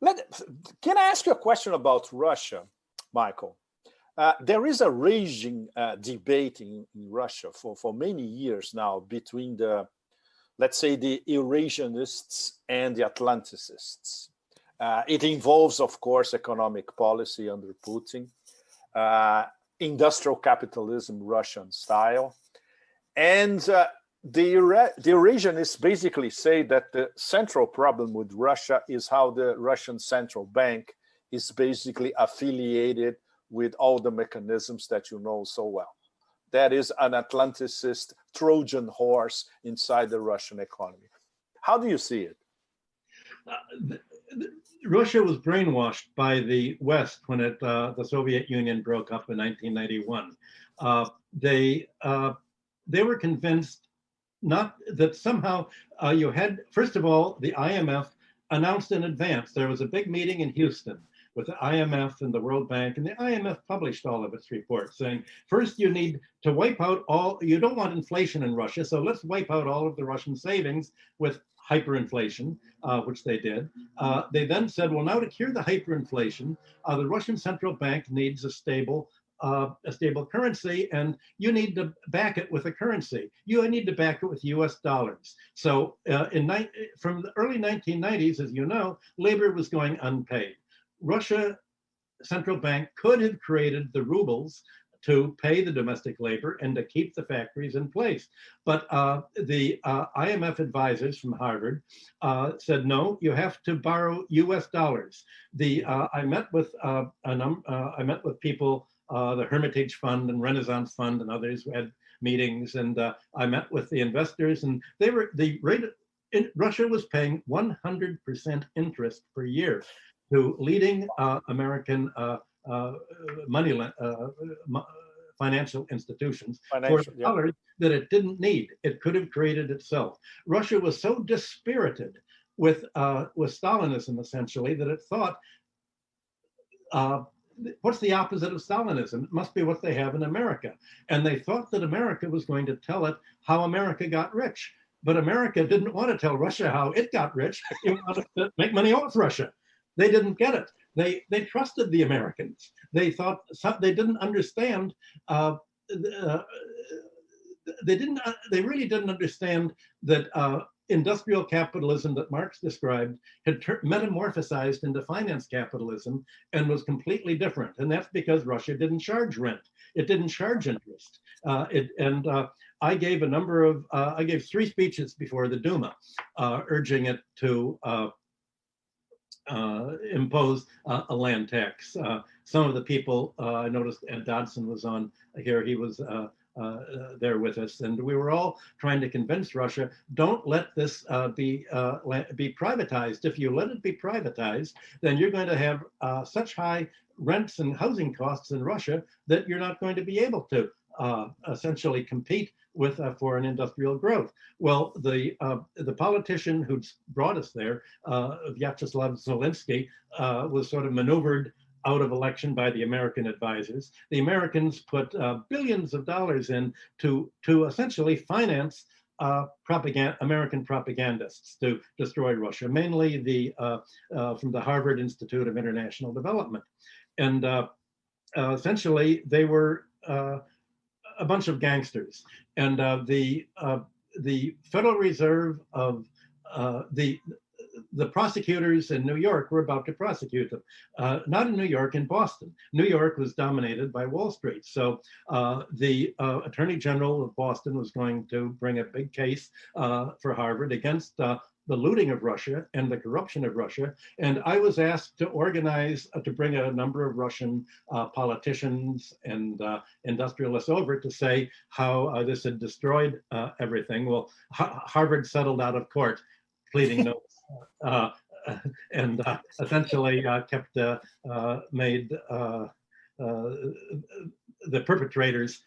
Let, can I ask you a question about Russia, Michael? Uh, there is a raging uh, debate in, in, Russia for, for many years now between the, let's say, the Eurasianists and the Atlanticists. Uh, it involves, of course, economic policy under Putin, uh, industrial capitalism Russian style, and uh, the, the Eurasianists basically say that the central problem with Russia is how the Russian central bank is basically affiliated with all the mechanisms that you know so well. That is an Atlanticist Trojan horse inside the Russian economy. How do you see it? Uh, the, the, Russia was brainwashed by the West when it, uh, the Soviet Union broke up in 1991. Uh, they, uh, they were convinced not that somehow uh, you had, first of all, the IMF announced in advance. There was a big meeting in Houston with the IMF and the World Bank, and the IMF published all of its reports saying, first you need to wipe out all, you don't want inflation in Russia, so let's wipe out all of the Russian savings with hyperinflation, uh, which they did. Uh, they then said, well, now to cure the hyperinflation, uh, the Russian central bank needs a stable uh, a stable currency and you need to back it with a currency. You need to back it with US dollars. So uh, in from the early 1990s, as you know, labor was going unpaid. Russia central bank could have created the rubles to pay the domestic labor and to keep the factories in place. But uh, the uh, IMF advisors from Harvard uh, said, no, you have to borrow US dollars. The uh, I met with uh, uh, I met with people uh, the Hermitage Fund and Renaissance Fund and others had meetings. And uh, I met with the investors and they were, the rate, in, Russia was paying 100% interest per year to leading uh, American uh, uh, money uh, financial institutions financial, for dollars yeah. that it didn't need. It could have created itself. Russia was so dispirited with uh, with Stalinism essentially that it thought uh, what's the opposite of Stalinism? It must be what they have in America. And they thought that America was going to tell it how America got rich. But America didn't want to tell Russia how it got rich. It wanted to make money off Russia. They didn't get it. They they trusted the Americans. They thought they didn't understand. Uh, uh, they didn't. Uh, they really didn't understand that uh, industrial capitalism that Marx described had metamorphosized into finance capitalism and was completely different. And that's because Russia didn't charge rent. It didn't charge interest. Uh, it, and uh, I gave a number of, uh, I gave three speeches before the Duma, uh, urging it to uh, uh, impose a land tax. some of the people, I noticed Ed Dodson was on here, he was uh, there with us. And we were all trying to convince Russia, don't let this uh, be, uh, be privatized. If you let it be privatized, then you're going to have uh, such high rents and housing costs in Russia that you're not going to be able to uh, essentially compete with uh, foreign industrial growth. Well, the uh, the politician who brought us there, uh, Vyacheslav Zelensky, was sort of maneuvered out of election by the American advisors. The Americans put uh, billions of dollars in to, to essentially finance uh, propaganda, American propagandists to destroy Russia, mainly the uh, uh from the Harvard Institute of International Development. And uh, uh, essentially they were a bunch of gangsters. And the, the Federal Reserve of the the prosecutors in New York were about to prosecute them. Uh, not in New York, in Boston. New York was dominated by Wall Street. So uh, the uh, Attorney General of Boston was going to bring a big case uh, for Harvard against uh, the looting of Russia and the corruption of Russia. And I was asked to organize, uh, to bring a number of Russian politicians and industrialists over to say how this had destroyed everything. Well, Harvard settled out of court, pleading no and uh, essentially uh, kept made the perpetrators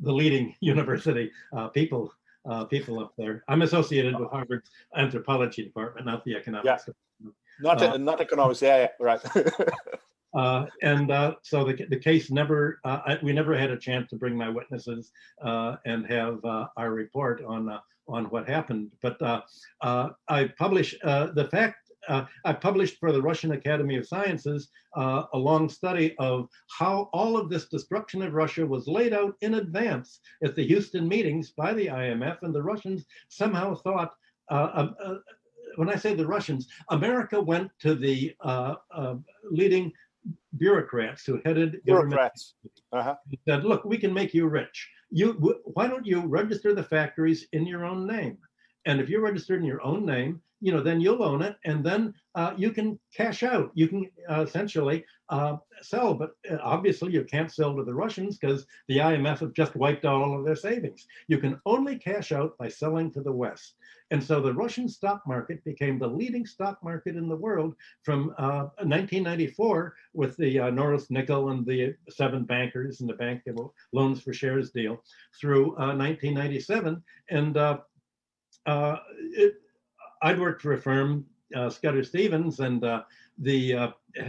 the leading university people uh, people up there. I'm associated with Harvard's anthropology department, not the economics. Yeah. Department. Not uh, not economics. Yeah, yeah right. uh, and so the the case never I, we never had a chance to bring my witnesses and have our report on on what happened. But uh, uh, I published uh, the fact uh, I published for the Russian Academy of Sciences uh, a long study of how all of this destruction of Russia was laid out in advance at the Houston meetings by the IMF, and the Russians somehow thought, uh, uh when I say the Russians, America went to the uh, uh, leading bureaucrats who headed bureaucrats. Uh-huh. said, look, we can make you rich. You, why don't you register the factories in your own name? And if you're registered in your own name, you know, then you'll own it, and then uh, you can cash out. You can uh, essentially uh, sell, but uh, obviously you can't sell to the Russians because the IMF have just wiped out all of their savings. You can only cash out by selling to the West. And so the Russian stock market became the leading stock market in the world from 1994 uh, with the uh, Norilsk Nickel and the seven bankers and the bank loans for shares deal through 1997. And uh, it, I'd worked for a firm, uh, Scudder Stevens, and uh, the uh,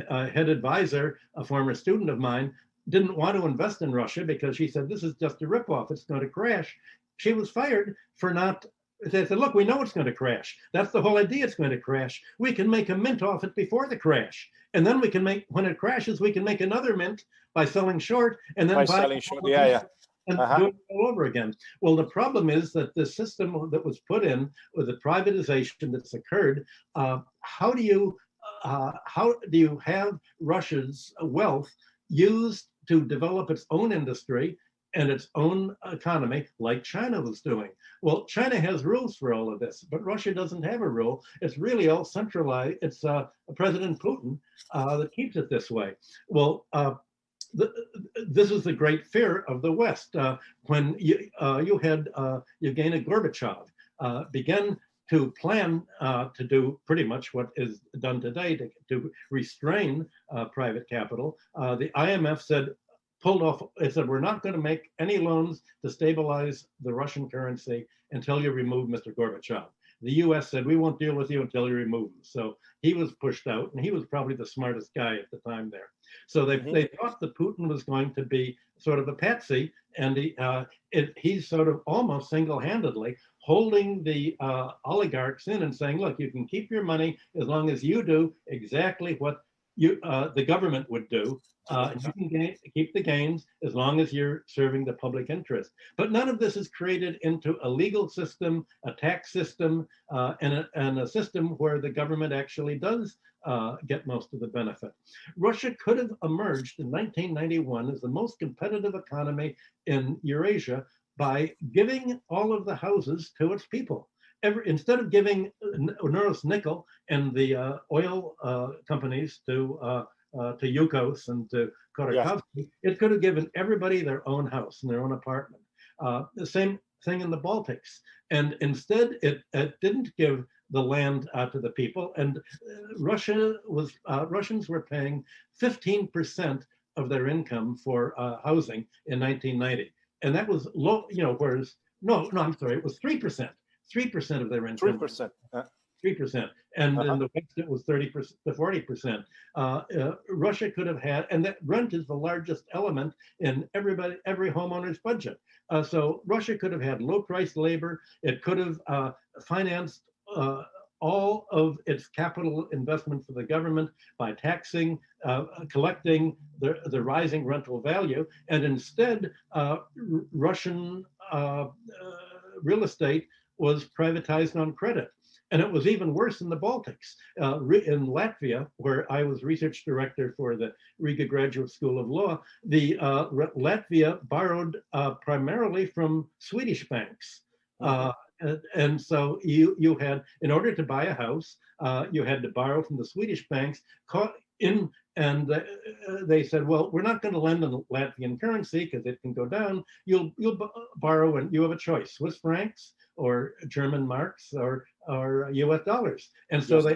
uh, head advisor, a former student of mine, didn't want to invest in Russia because she said, this is just a ripoff, it's going to crash. She was fired for not, they said, look, we know it's going to crash. That's the whole idea, it's going to crash. We can make a mint off it before the crash. And then we can make, when it crashes, we can make another mint by selling short and then by selling short, yeah, yeah and uh -huh. do it all over again. Well, the problem is that the system that was put in with the privatization that's occurred, uh, how do you uh, how do you have Russia's wealth used to develop its own industry and its own economy like China was doing. Well, China has rules for all of this, but Russia doesn't have a rule. It's really all centralized. It's uh, President Putin uh, that keeps it this way. Well, uh, this is the great fear of the West. Uh, when you, uh, you had uh, Yevgeny Gorbachev uh, begin to plan uh, to do pretty much what is done today to, to restrain uh, private capital, the IMF said, pulled off, it said, we're not going to make any loans to stabilize the Russian currency until you remove Mr. Gorbachev the US said, we won't deal with you until you remove him. So he was pushed out and he was probably the smartest guy at the time there. So they, mm -hmm. they thought that Putin was going to be sort of a patsy and he, uh, it, he's sort of almost single-handedly holding the uh, oligarchs in and saying, look, you can keep your money as long as you do exactly what you uh, the government would do. Uh, you can gain, keep the gains as long as you're serving the public interest. But none of this is created into a legal system, a tax system, uh, and, a, and, a, system where the government actually does uh, get most of the benefit. Russia could have emerged in 1991 as the most competitive economy in Eurasia by giving all of the houses to its people every, instead of giving Norilsk Nickel and the uh, oil uh, companies to uh, uh, to Yukos and to Khodorkovsky, it could have given everybody their own house and their own apartment. Uh, the same thing in the Baltics. And instead, it, it didn't give the land uh, to the people. And Russia was Russians were paying 15% of their income for housing in 1990. And that was low, you know, whereas, no, no, I'm sorry, it was 3%. 3% of their income. 3%. 3%. And uh -huh. in the West, it was 30% to 40%. Uh, uh, Russia could have had, and that rent is the largest element in everybody, every homeowner's budget. Uh, so Russia could have had low price labor. It could have uh, financed uh, all of its capital investment for the government by taxing, collecting the, the rising rental value. And instead, Russian real estate was privatized on credit. And it was even worse in the Baltics. Uh, in Latvia, where I was research director for the Riga Graduate School of Law, the uh, Latvia borrowed uh, primarily from Swedish banks. Uh, and, and, so you, you had, in order to buy a house, uh, you had to borrow from the Swedish banks in and uh, they said, well, we're not going to lend in Latvian currency because it can go down. You'll you'll borrow and you have a choice, Swiss francs or German marks or or U.S. dollars. And so they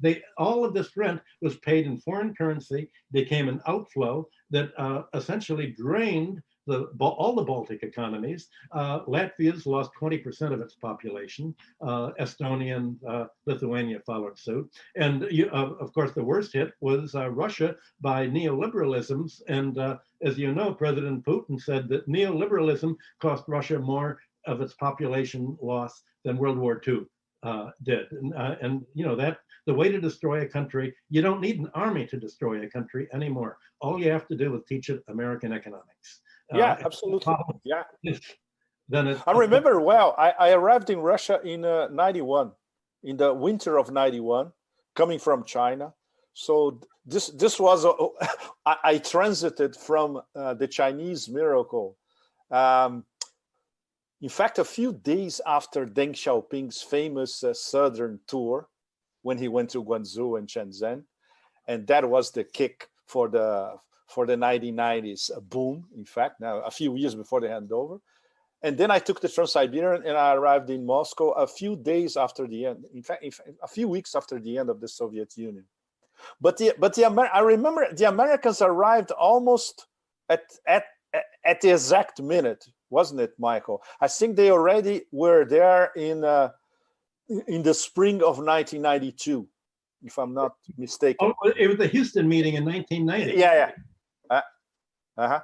they all of this rent was paid in foreign currency, became an outflow that uh, essentially drained the all the Baltic economies. Uh, Latvia's lost 20% of its population. Uh, Estonia and uh, Lithuania followed suit. And you, of course, the worst hit was uh, Russia by neoliberalisms. And uh, as you know, President Putin said that neoliberalism cost Russia more of its population loss than World War II uh, did. And, uh, and, you know, that the way to destroy a country, you don't need an army to destroy a country anymore. All you have to do is teach it American economics. Yeah, absolutely. Yeah. Then it, I remember well, I, I arrived in Russia in uh, 91, in the winter of 91, coming from China. So this this was, a, I, I transited from uh, the Chinese miracle. Um, in fact, a few days after Deng Xiaoping's famous uh, southern tour, when he went to Guangzhou and Shenzhen, and that was the kick for the for the 1990s boom. In fact, now a few years before the handover, and then I took the Trans-Siberian and I arrived in Moscow a few days after the end. In fact, in fact, a few weeks after the end of the Soviet Union. But the but the Amer I remember the Americans arrived almost at at at the exact minute, wasn't it, Michael? I think they already were there in uh, in the spring of 1992, if I'm not mistaken. Oh, it was the Houston meeting in 1990. Yeah, yeah. Uh, uh-huh.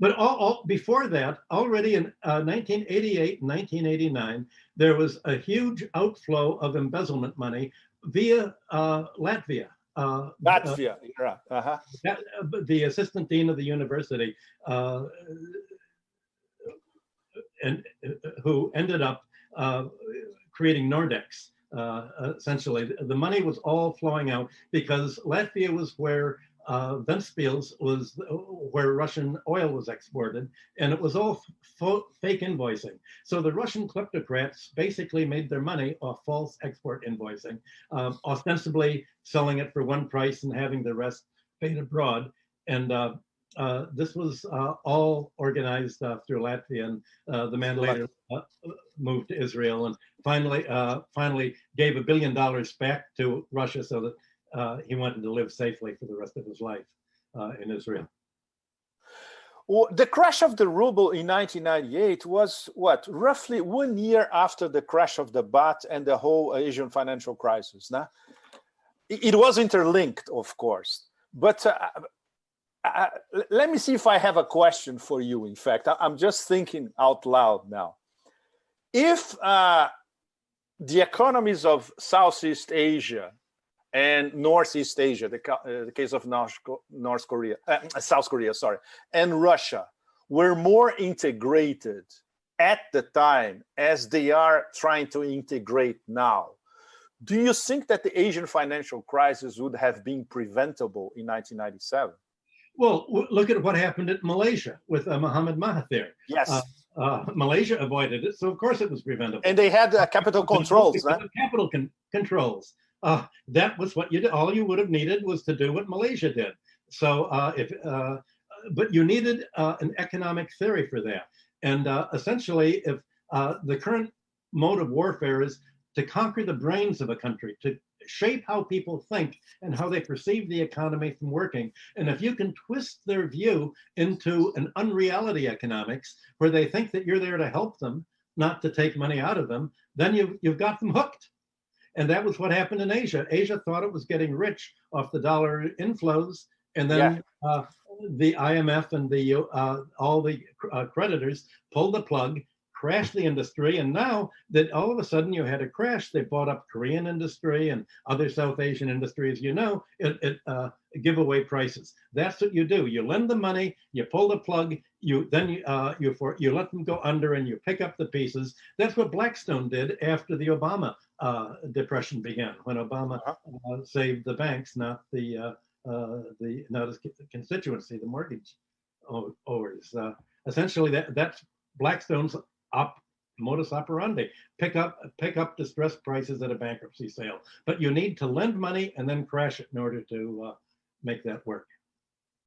But all, all, before that, already in uh, 1988 1989, there was a huge outflow of embezzlement money via uh, Latvia. Uh, Latvia, uh, uh-huh. That, uh, the assistant dean of the university, uh, and uh, who ended up creating Nordex. essentially, the money was all flowing out because Latvia was where uh, Ventspils was where Russian oil was exported, and it was all fake invoicing. So the Russian kleptocrats basically made their money off false export invoicing, um, ostensibly selling it for one price and having the rest paid abroad. And uh, uh, this was uh, all organized uh, through Latvia, and uh, the man later moved to Israel and finally, finally gave a billion dollars back to Russia so that uh, he wanted to live safely for the rest of his life uh, in Israel. Well, the crash of the ruble in 1998 was what roughly one year after the crash of the baht and the whole Asian financial crisis. Now, it was interlinked, of course, but let me see if I have a question for you. In fact, I'm just thinking out loud now. If uh, the economies of Southeast Asia and Northeast Asia, the, uh, the case of North, North Korea, uh, South Korea, sorry, and Russia were more integrated at the time as they are trying to integrate now. Do you think that the Asian financial crisis would have been preventable in 1997? Well, look at what happened at Malaysia with uh, Muhammad Mahathir. Yes. Uh, uh, Malaysia avoided it, so of course it was preventable. And they had uh, capital controls. Huh? Capital con controls uh, that was what you did. All you would have needed was to do what Malaysia did. So uh, if, uh, but you needed uh, an economic theory for that. And uh, essentially, if uh, the current mode of warfare is to conquer the brains of a country, to shape how people think and how they perceive the economy from working. And if you can twist their view into an unreality economics where they think that you're there to help them, not to take money out of them, then you've, you've got them hooked. And that was what happened in Asia. Asia thought it was getting rich off the dollar inflows. And then yeah. uh, the IMF and the uh, all the uh, creditors pulled the plug, crashed the industry. And now that all of a sudden you had a crash, they bought up Korean industry and other South Asian industries, you know, it, it uh, give away prices. That's what you do. You lend the money, you pull the plug, you then you uh, you for you let them go under and you pick up the pieces. That's what Blackstone did after the Obama uh, depression began when Obama uh-huh. uh, saved the banks, not the uh, uh, the not his constituency, the mortgage owners. Uh, essentially, that that's Blackstone's op modus operandi: pick up pick up distressed prices at a bankruptcy sale. But you need to lend money and then crash it in order to uh, make that work.